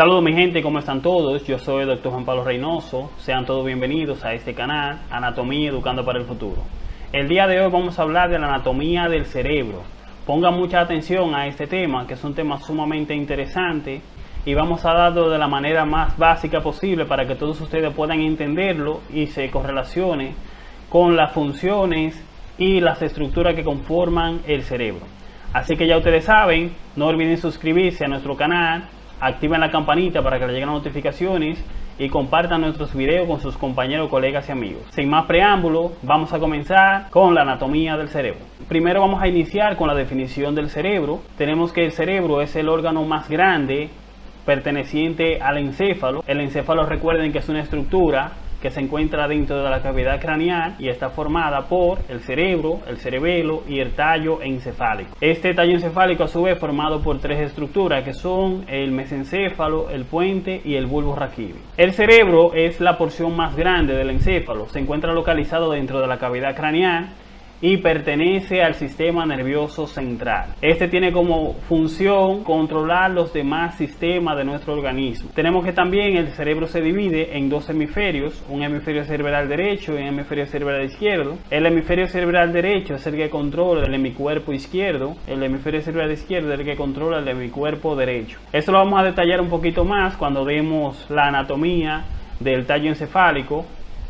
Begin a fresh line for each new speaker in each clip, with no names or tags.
Saludos mi gente, ¿cómo están todos? Yo soy el Dr. Juan Pablo Reynoso. Sean todos bienvenidos a este canal, Anatomía Educando para el Futuro. El día de hoy vamos a hablar de la anatomía del cerebro. Pongan mucha atención a este tema, que es un tema sumamente interesante y vamos a darlo de la manera más básica posible para que todos ustedes puedan entenderlo y se correlacione con las funciones y las estructuras que conforman el cerebro. Así que ya ustedes saben, no olviden suscribirse a nuestro canal, activen la campanita para que les lleguen las notificaciones y compartan nuestros videos con sus compañeros, colegas y amigos. Sin más preámbulo, vamos a comenzar con la anatomía del cerebro. Primero vamos a iniciar con la definición del cerebro. Tenemos que el cerebro es el órgano más grande perteneciente al encéfalo. El encéfalo recuerden que es una estructura que se encuentra dentro de la cavidad craneal y está formada por el cerebro, el cerebelo y el tallo encefálico. Este tallo encefálico a su vez formado por tres estructuras que son el mesencéfalo, el puente y el bulbo raquídeo. El cerebro es la porción más grande del encéfalo, se encuentra localizado dentro de la cavidad craneal y pertenece al sistema nervioso central. Este tiene como función controlar los demás sistemas de nuestro organismo. Tenemos que también el cerebro se divide en dos hemisferios, un hemisferio cerebral derecho y un hemisferio cerebral izquierdo. El hemisferio cerebral derecho es el que controla el hemicuerpo izquierdo, el hemisferio cerebral izquierdo es el que controla el hemicuerpo derecho. Esto lo vamos a detallar un poquito más cuando vemos la anatomía del tallo encefálico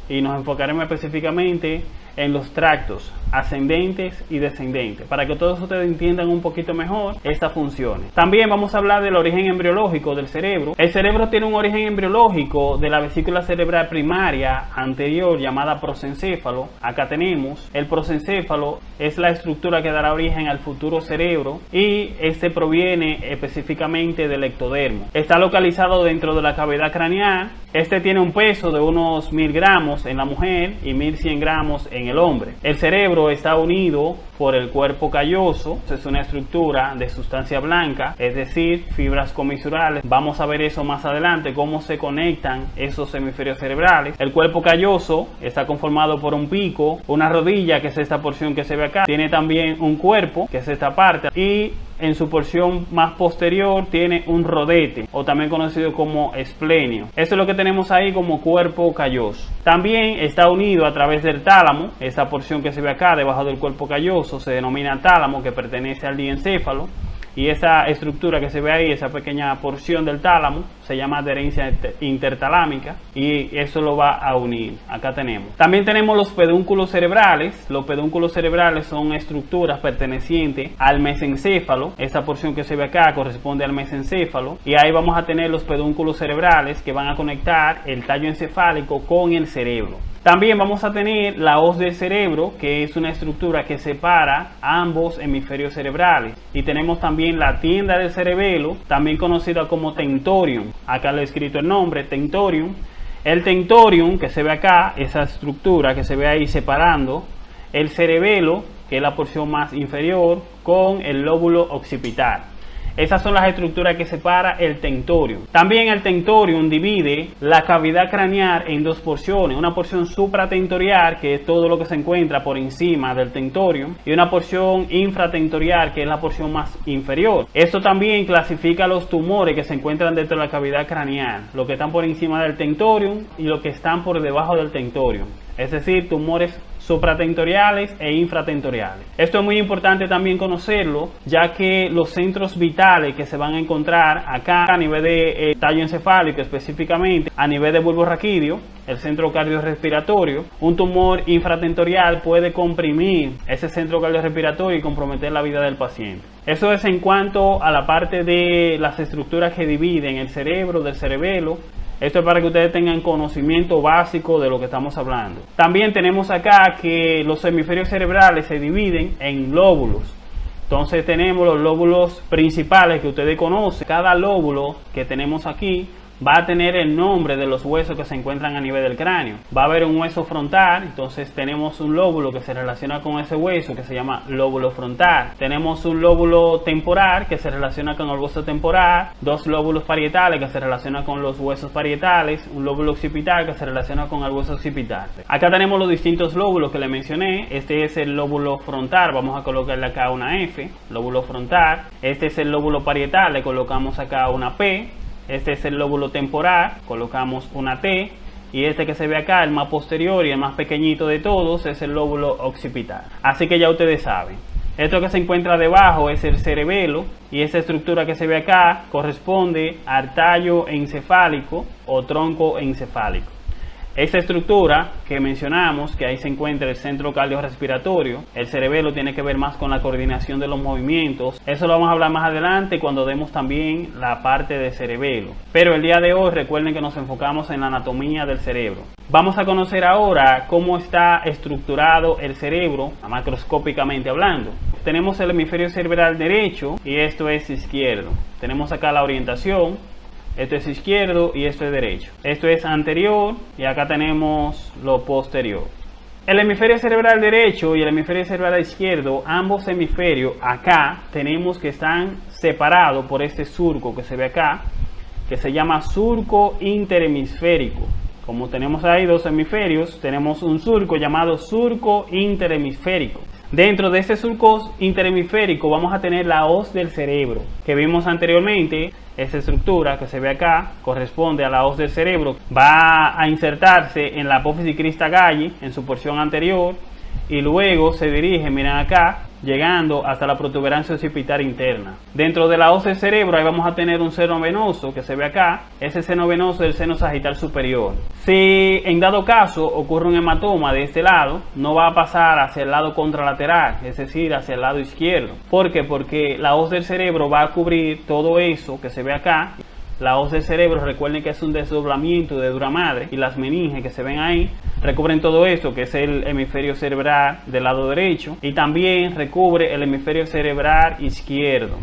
y nos enfocaremos específicamente en los tractos ascendentes y descendentes, para que todos ustedes entiendan un poquito mejor estas funciones. También vamos a hablar del origen embriológico del cerebro. El cerebro tiene un origen embriológico de la vesícula cerebral primaria anterior llamada prosencéfalo. Acá tenemos el prosencéfalo es la estructura que dará origen al futuro cerebro y este proviene específicamente del ectodermo. Está localizado dentro de la cavidad craneal. Este tiene un peso de unos 1000 gramos en la mujer y 1100 gramos en el hombre. El cerebro está unido por el cuerpo calloso, es una estructura de sustancia blanca, es decir, fibras comisurales. Vamos a ver eso más adelante, cómo se conectan esos hemisferios cerebrales. El cuerpo calloso está conformado por un pico, una rodilla, que es esta porción que se ve acá. Tiene también un cuerpo, que es esta parte, y en su porción más posterior tiene un rodete o también conocido como esplenio. Esto es lo que tenemos ahí como cuerpo calloso. También está unido a través del tálamo, esa porción que se ve acá debajo del cuerpo calloso se denomina tálamo que pertenece al diencéfalo y esa estructura que se ve ahí, esa pequeña porción del tálamo, se llama adherencia intertalámica y eso lo va a unir. Acá tenemos. También tenemos los pedúnculos cerebrales. Los pedúnculos cerebrales son estructuras pertenecientes al mesencéfalo. Esa porción que se ve acá corresponde al mesencéfalo y ahí vamos a tener los pedúnculos cerebrales que van a conectar el tallo encefálico con el cerebro. También vamos a tener la hoz del cerebro, que es una estructura que separa ambos hemisferios cerebrales. Y tenemos también la tienda del cerebelo, también conocida como tentorium. Acá le he escrito el nombre, tentorium. El tentorium, que se ve acá, esa estructura que se ve ahí separando, el cerebelo, que es la porción más inferior, con el lóbulo occipital. Esas son las estructuras que separa el tentorium. También el tentorium divide la cavidad craneal en dos porciones. Una porción supratentorial, que es todo lo que se encuentra por encima del tentorium, y una porción infratentorial, que es la porción más inferior. Esto también clasifica los tumores que se encuentran dentro de la cavidad craneal, lo que están por encima del tentorium y lo que están por debajo del tentorium. Es decir, tumores supratentoriales e infratentoriales. Esto es muy importante también conocerlo, ya que los centros vitales que se van a encontrar acá a nivel de eh, tallo encefálico específicamente, a nivel de bulbo raquídeo, el centro cardiorrespiratorio, un tumor infratentorial puede comprimir ese centro cardiorrespiratorio y comprometer la vida del paciente. Eso es en cuanto a la parte de las estructuras que dividen el cerebro del cerebelo esto es para que ustedes tengan conocimiento básico de lo que estamos hablando. También tenemos acá que los hemisferios cerebrales se dividen en lóbulos. Entonces tenemos los lóbulos principales que ustedes conocen. Cada lóbulo que tenemos aquí va a tener el nombre de los huesos que se encuentran a nivel del cráneo. Va a haber un hueso frontal, entonces tenemos un lóbulo que se relaciona con ese hueso que se llama lóbulo frontal. Tenemos un lóbulo temporal que se relaciona con el hueso temporal, dos lóbulos parietales que se relacionan con los huesos parietales, un lóbulo occipital que se relaciona con el hueso occipital. Acá tenemos los distintos lóbulos que le mencioné. Este es el lóbulo frontal, vamos a colocarle acá una F, lóbulo frontal. Este es el lóbulo parietal, le colocamos acá una P Este es el lóbulo temporal, colocamos una T. Y este que se ve acá, el más posterior y el más pequeñito de todos, es el lóbulo occipital. Así que ya ustedes saben. Esto que se encuentra debajo es el cerebelo y esta estructura que se ve acá corresponde al tallo encefálico o tronco encefálico. Esta estructura que mencionamos, que ahí se encuentra el centro cardiorrespiratorio, el cerebelo tiene que ver más con la coordinación de los movimientos. Eso lo vamos a hablar más adelante cuando demos también la parte de cerebelo. Pero el día de hoy recuerden que nos enfocamos en la anatomía del cerebro. Vamos a conocer ahora cómo está estructurado el cerebro, macroscópicamente hablando. Tenemos el hemisferio cerebral derecho y esto es izquierdo. Tenemos acá la orientación, esto es izquierdo y esto es derecho. Esto es anterior y acá tenemos lo posterior. El hemisferio cerebral derecho y el hemisferio cerebral izquierdo, ambos hemisferios acá tenemos que están separados por este surco que se ve acá, que se llama surco interhemisférico. Como tenemos ahí dos hemisferios, tenemos un surco llamado surco interhemisférico. Dentro de este surco interhemisférico vamos a tener la hoz del cerebro que vimos anteriormente. Esta estructura que se ve acá corresponde a la hoz del cerebro. Va a insertarse en la apófisis crista galli en su porción anterior y luego se dirige, miren acá, llegando hasta la protuberancia occipital interna. Dentro de la hoz del cerebro ahí vamos a tener un seno venoso que se ve acá, ese seno venoso es el seno sagital superior. Si en dado caso ocurre un hematoma de este lado, no va a pasar hacia el lado contralateral, es decir, hacia el lado izquierdo. ¿Por qué? Porque la hoz del cerebro va a cubrir todo eso que se ve acá la hoz del cerebro, recuerden que es un desdoblamiento de dura madre y las meninges que se ven ahí recubren todo esto que es el hemisferio cerebral del lado derecho y también recubre el hemisferio cerebral izquierdo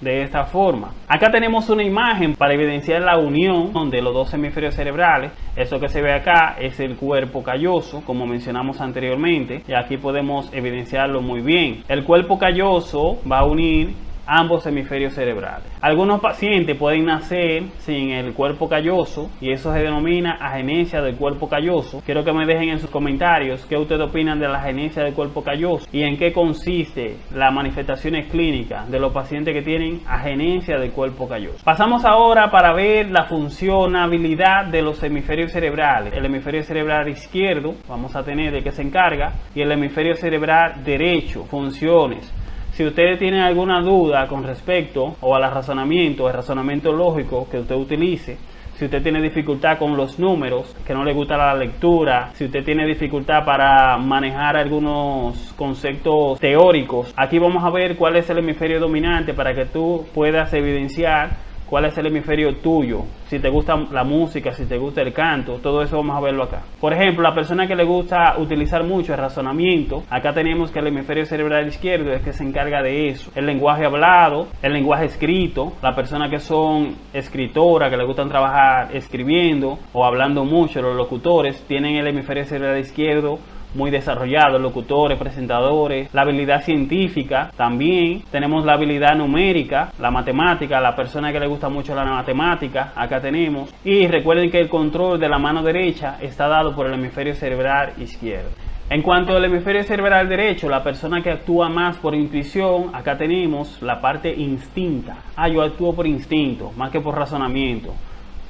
de esta forma. Acá tenemos una imagen para evidenciar la unión de los dos hemisferios cerebrales. Eso que se ve acá es el cuerpo calloso, como mencionamos anteriormente, y aquí podemos evidenciarlo muy bien. El cuerpo calloso va a unir ambos hemisferios cerebrales. Algunos pacientes pueden nacer sin el cuerpo calloso y eso se denomina agenesia del cuerpo calloso. Quiero que me dejen en sus comentarios qué ustedes opinan de la agenesia del cuerpo calloso y en qué consiste las manifestaciones clínicas de los pacientes que tienen agenesia del cuerpo calloso. Pasamos ahora para ver la funcionabilidad de los hemisferios cerebrales. El hemisferio cerebral izquierdo, vamos a tener de qué se encarga, y el hemisferio cerebral derecho, funciones. Si ustedes tienen alguna duda con respecto o al razonamiento, el razonamiento lógico que usted utilice, si usted tiene dificultad con los números, que no le gusta la lectura, si usted tiene dificultad para manejar algunos conceptos teóricos, aquí vamos a ver cuál es el hemisferio dominante para que tú puedas evidenciar cuál es el hemisferio tuyo, si te gusta la música, si te gusta el canto, todo eso vamos a verlo acá. Por ejemplo, la persona que le gusta utilizar mucho el razonamiento, acá tenemos que el hemisferio cerebral izquierdo es que se encarga de eso. El lenguaje hablado, el lenguaje escrito, la persona que son escritoras, que le gustan trabajar escribiendo o hablando mucho, los locutores, tienen el hemisferio cerebral izquierdo muy desarrollados, locutores, presentadores, la habilidad científica, también tenemos la habilidad numérica, la matemática, la persona que le gusta mucho la matemática, acá tenemos, y recuerden que el control de la mano derecha está dado por el hemisferio cerebral izquierdo. En cuanto al hemisferio cerebral derecho, la persona que actúa más por intuición, acá tenemos la parte instinta. Ah, yo actúo por instinto, más que por razonamiento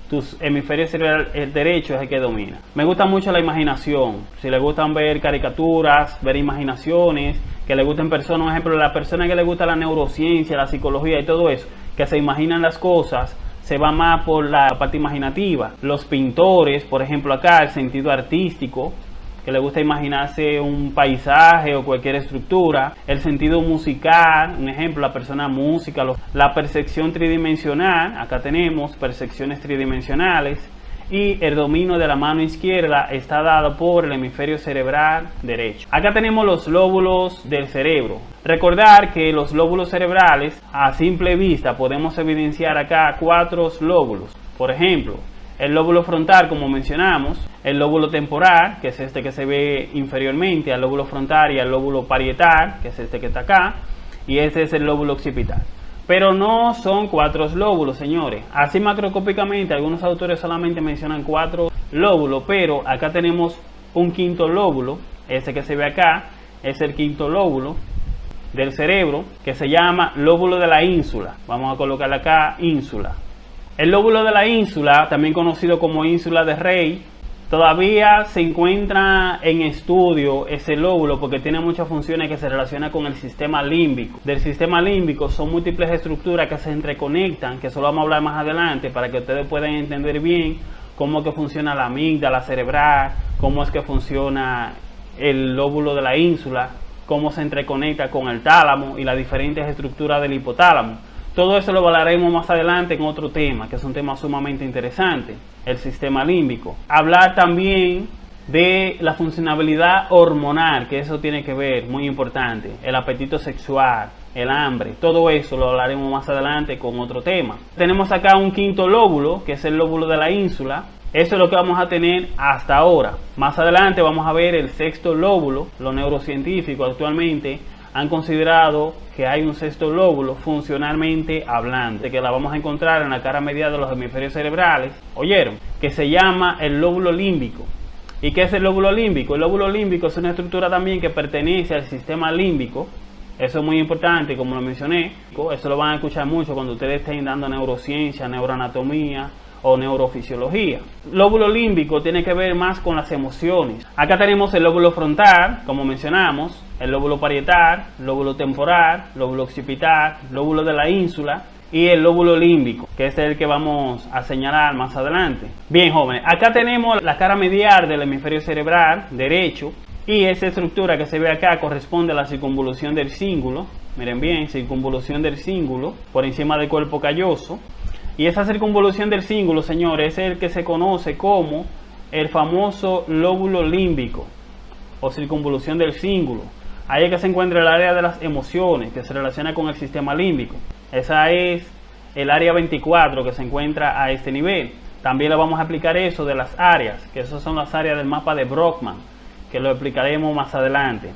tus hemisferios cerebral el derecho es el que domina. Me gusta mucho la imaginación. Si le gustan ver caricaturas, ver imaginaciones, que le gusten personas, por ejemplo, la persona que le gusta la neurociencia, la psicología y todo eso, que se imaginan las cosas, se va más por la parte imaginativa. Los pintores, por ejemplo, acá el sentido artístico, que le gusta imaginarse un paisaje o cualquier estructura, el sentido musical, un ejemplo, la persona música, la percepción tridimensional, acá tenemos percepciones tridimensionales, y el dominio de la mano izquierda está dado por el hemisferio cerebral derecho. Acá tenemos los lóbulos del cerebro. Recordar que los lóbulos cerebrales a simple vista podemos evidenciar acá cuatro lóbulos. Por ejemplo, el lóbulo frontal, como mencionamos, el lóbulo temporal, que es este que se ve inferiormente al lóbulo frontal y al lóbulo parietal, que es este que está acá, y este es el lóbulo occipital. Pero no son cuatro lóbulos, señores. Así macroscópicamente, algunos autores solamente mencionan cuatro lóbulos, pero acá tenemos un quinto lóbulo, ese que se ve acá, es el quinto lóbulo del cerebro, que se llama lóbulo de la ínsula. Vamos a colocarle acá ínsula El lóbulo de la ínsula, también conocido como ínsula de Rey, todavía se encuentra en estudio ese lóbulo porque tiene muchas funciones que se relacionan con el sistema límbico. Del sistema límbico son múltiples estructuras que se entreconectan, que eso lo vamos a hablar más adelante para que ustedes puedan entender bien cómo es que funciona la amígdala cerebral, cómo es que funciona el lóbulo de la ínsula, cómo se entreconecta con el tálamo y las diferentes estructuras del hipotálamo. Todo eso lo hablaremos más adelante en otro tema, que es un tema sumamente interesante, el sistema límbico. Hablar también de la funcionabilidad hormonal, que eso tiene que ver, muy importante, el apetito sexual, el hambre, todo eso lo hablaremos más adelante con otro tema. Tenemos acá un quinto lóbulo, que es el lóbulo de la ínsula, eso es lo que vamos a tener hasta ahora. Más adelante vamos a ver el sexto lóbulo. Los neurocientíficos actualmente han considerado que hay un sexto lóbulo funcionalmente hablando, que la vamos a encontrar en la cara media de los hemisferios cerebrales, oyeron, que se llama el lóbulo límbico. ¿Y qué es el lóbulo límbico? El lóbulo límbico es una estructura también que pertenece al sistema límbico. Eso es muy importante, como lo mencioné. Eso lo van a escuchar mucho cuando ustedes estén dando neurociencia, neuroanatomía, o neurofisiología. Lóbulo límbico tiene que ver más con las emociones. Acá tenemos el lóbulo frontal, como mencionamos, el lóbulo parietal, lóbulo temporal, lóbulo occipital, lóbulo de la ínsula y el lóbulo límbico, que es el que vamos a señalar más adelante. Bien, jóvenes, acá tenemos la cara medial del hemisferio cerebral derecho y esa estructura que se ve acá corresponde a la circunvolución del cíngulo. Miren bien, circunvolución del cíngulo por encima del cuerpo calloso. Y esa circunvolución del cíngulo, señores, es el que se conoce como el famoso lóbulo límbico o circunvolución del cíngulo. Ahí es que se encuentra el área de las emociones que se relaciona con el sistema límbico. Esa es el área 24 que se encuentra a este nivel. También le vamos a explicar eso de las áreas, que esas son las áreas del mapa de Brockman, que lo explicaremos más adelante.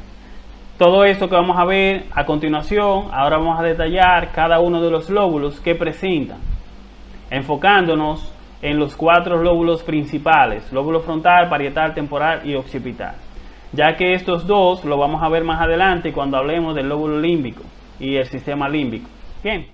Todo esto que vamos a ver a continuación, ahora vamos a detallar cada uno de los lóbulos que presentan enfocándonos en los cuatro lóbulos principales, lóbulo frontal, parietal, temporal y occipital, ya que estos dos lo vamos a ver más adelante cuando hablemos del lóbulo límbico y el sistema límbico. Bien.